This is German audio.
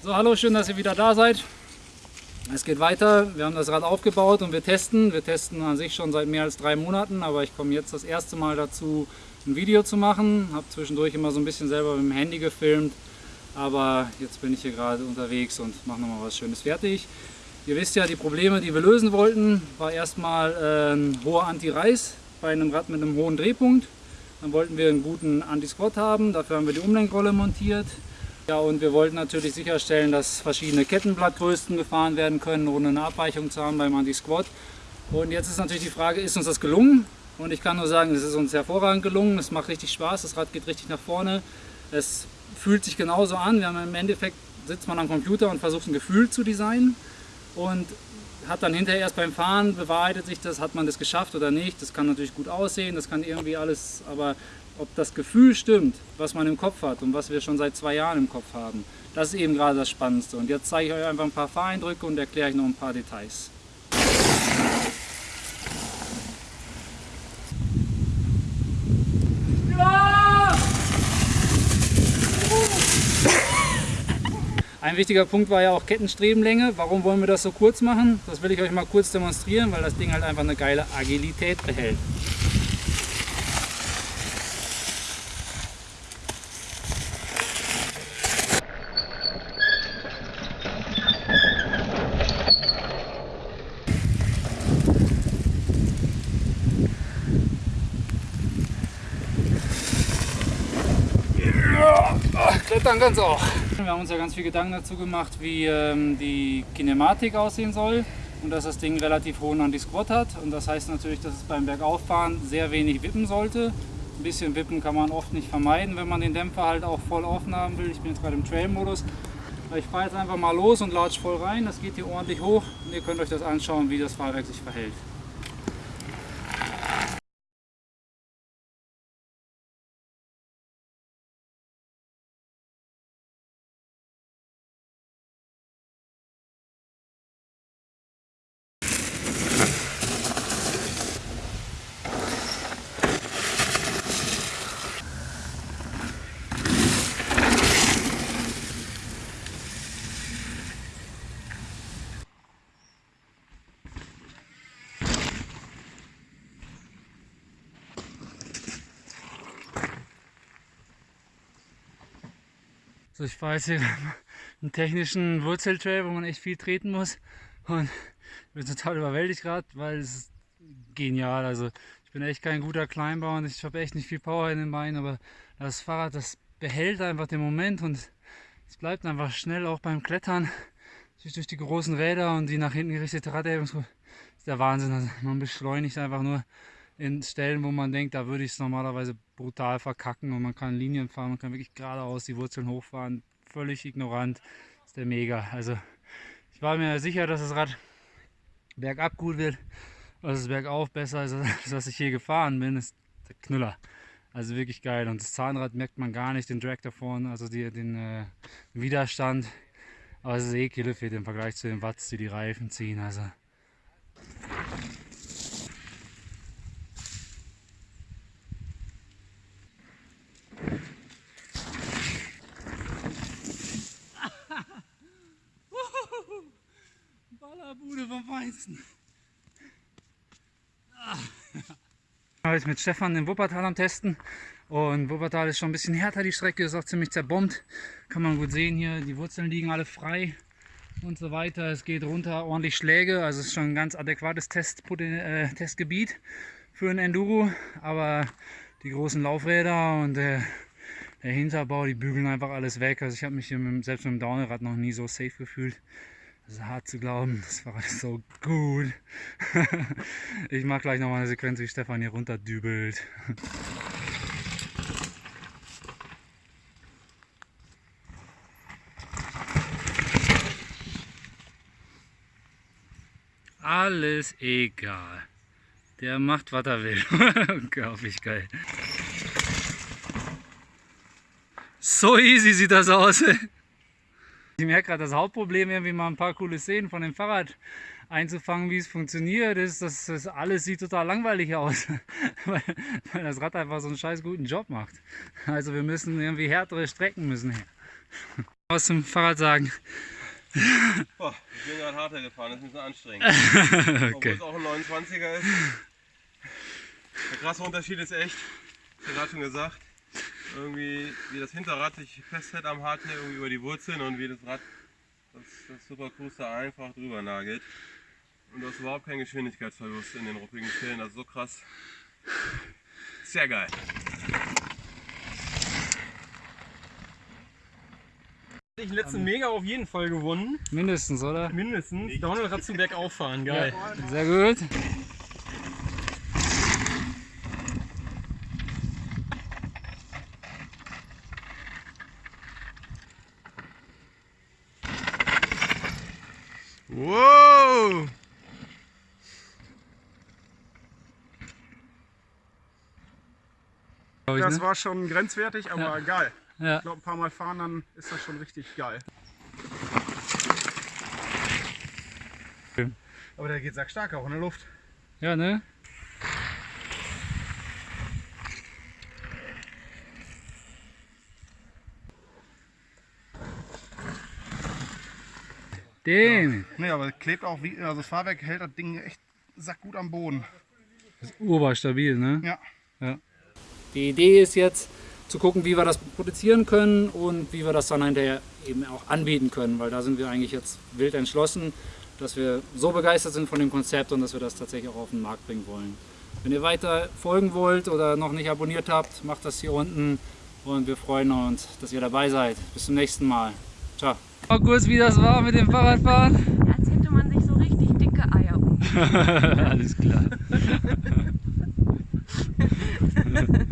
So, hallo, schön, dass ihr wieder da seid. Es geht weiter. Wir haben das Rad aufgebaut und wir testen. Wir testen an sich schon seit mehr als drei Monaten, aber ich komme jetzt das erste Mal dazu, ein Video zu machen. Habe zwischendurch immer so ein bisschen selber mit dem Handy gefilmt, aber jetzt bin ich hier gerade unterwegs und mache nochmal was Schönes fertig. Ihr wisst ja, die Probleme, die wir lösen wollten, war erstmal ein hoher Anti-Reiß bei einem Rad mit einem hohen Drehpunkt. Dann wollten wir einen guten Anti-Squat haben, dafür haben wir die Umlenkrolle montiert. Ja, und wir wollten natürlich sicherstellen, dass verschiedene Kettenblattgrößen gefahren werden können, ohne eine Abweichung zu haben beim Anti-Squat. Und jetzt ist natürlich die Frage, ist uns das gelungen? Und ich kann nur sagen, es ist uns hervorragend gelungen. Es macht richtig Spaß, das Rad geht richtig nach vorne. Es fühlt sich genauso an. Wir haben im Endeffekt sitzt man am Computer und versucht ein Gefühl zu designen und hat dann hinterher erst beim Fahren bewahrheitet sich das, hat man das geschafft oder nicht. Das kann natürlich gut aussehen, das kann irgendwie alles, aber ob das Gefühl stimmt, was man im Kopf hat und was wir schon seit zwei Jahren im Kopf haben, das ist eben gerade das Spannendste. Und jetzt zeige ich euch einfach ein paar Fahreindrücke und erkläre euch noch ein paar Details. Ein wichtiger Punkt war ja auch Kettenstrebenlänge. Warum wollen wir das so kurz machen? Das will ich euch mal kurz demonstrieren, weil das Ding halt einfach eine geile Agilität behält. Klettern ganz auch. Wir haben uns ja ganz viel Gedanken dazu gemacht, wie ähm, die Kinematik aussehen soll und dass das Ding relativ hohen Anti-Squat hat. Und das heißt natürlich, dass es beim Bergauffahren sehr wenig wippen sollte. Ein bisschen wippen kann man oft nicht vermeiden, wenn man den Dämpfer halt auch voll offen haben will. Ich bin jetzt gerade im Trail-Modus. Ich fahre jetzt einfach mal los und latsche voll rein. Das geht hier ordentlich hoch und ihr könnt euch das anschauen, wie das Fahrwerk sich verhält. So, ich fahre jetzt hier einen technischen Wurzeltrail, wo man echt viel treten muss. Und ich bin total überwältigt gerade, weil es ist genial. Also ich bin echt kein guter Climber und ich habe echt nicht viel Power in den Beinen, aber das Fahrrad, das behält einfach den Moment und es bleibt einfach schnell auch beim Klettern. Durch die großen Räder und die nach hinten gerichtete Raderhebungskurve ist der Wahnsinn. Also man beschleunigt einfach nur in Stellen, wo man denkt, da würde ich es normalerweise brutal verkacken und man kann Linien fahren, man kann wirklich geradeaus die Wurzeln hochfahren, völlig ignorant, ist der mega. Also ich war mir sicher, dass das Rad bergab gut wird, dass es bergauf? Besser ist, als was ich hier gefahren bin, ist der Knüller. Also wirklich geil. Und das Zahnrad merkt man gar nicht, den Drag da vorne, also die, den äh, Widerstand, aber es ist eh Killefit im Vergleich zu den Watts, die die Reifen ziehen, also Feinsten. Ah. Ich mit Stefan in Wuppertal am Testen und Wuppertal ist schon ein bisschen härter, die Strecke ist auch ziemlich zerbombt. Kann man gut sehen hier, die Wurzeln liegen alle frei und so weiter. Es geht runter, ordentlich Schläge, also ist schon ein ganz adäquates Test, äh, Testgebiet für ein Enduro, aber die großen Laufräder und äh, der Hinterbau, die bügeln einfach alles weg. Also ich habe mich hier mit, selbst mit dem Downrad noch nie so safe gefühlt. Das ist hart zu glauben, das Fahrrad ist so gut. ich mache gleich nochmal eine Sequenz, wie Stefan hier runterdübelt. Alles egal. Der macht, was er will. Unglaublich geil. So easy sieht das aus. Ich merke gerade das Hauptproblem, irgendwie mal ein paar coole Szenen von dem Fahrrad einzufangen, wie es funktioniert, ist, dass das alles sieht total langweilig aus, weil, weil, das Rad einfach so einen scheiß guten Job macht. Also wir müssen irgendwie härtere Strecken müssen her. Was zum Fahrrad sagen? Boah, ich bin gerade harter gefahren, das ist ein bisschen anstrengend. Obwohl okay. es auch ein 29er ist. Der krasse Unterschied ist echt, ich habe gerade schon gesagt, irgendwie wie das Hinterrad sich festhält am Hardtail irgendwie über die Wurzeln und wie das Rad das, das Super Cruise da einfach drüber nagelt. Und du hast überhaupt keinen Geschwindigkeitsverlust in den ruppigen Stellen, das ist so krass. Sehr geil. Ich letzten Mega auf jeden Fall gewonnen. Mindestens, oder? Mindestens. Downhill-Rad zum Bergauf fahren, geil. Sehr gut. Ich, Das ne? war schon grenzwertig, aber geil. Ja. Ich glaube, ein paar Mal fahren, dann ist das schon richtig geil. Aber der geht sackstark auch in der Luft. ja, ne? Den Ne, aber klebt auch wie, also das Fahrwerk hält das Ding echt sackgut am Boden. urbar-stabil, ne? Ja. Die Idee ist jetzt zu gucken, wie wir das produzieren können und wie wir das dann hinterher eben auch anbieten können, weil da sind wir eigentlich jetzt wild entschlossen, dass wir so begeistert sind von dem Konzept und dass wir das tatsächlich auch auf den Markt bringen wollen. Wenn ihr weiter folgen wollt oder noch nicht abonniert habt, macht das hier unten und wir freuen uns, dass ihr dabei seid. Bis zum nächsten Mal. Ciao. Mal kurz, wie das war mit dem Fahrradfahren. Als hätte man sich so richtig dicke Eier um. Alles klar.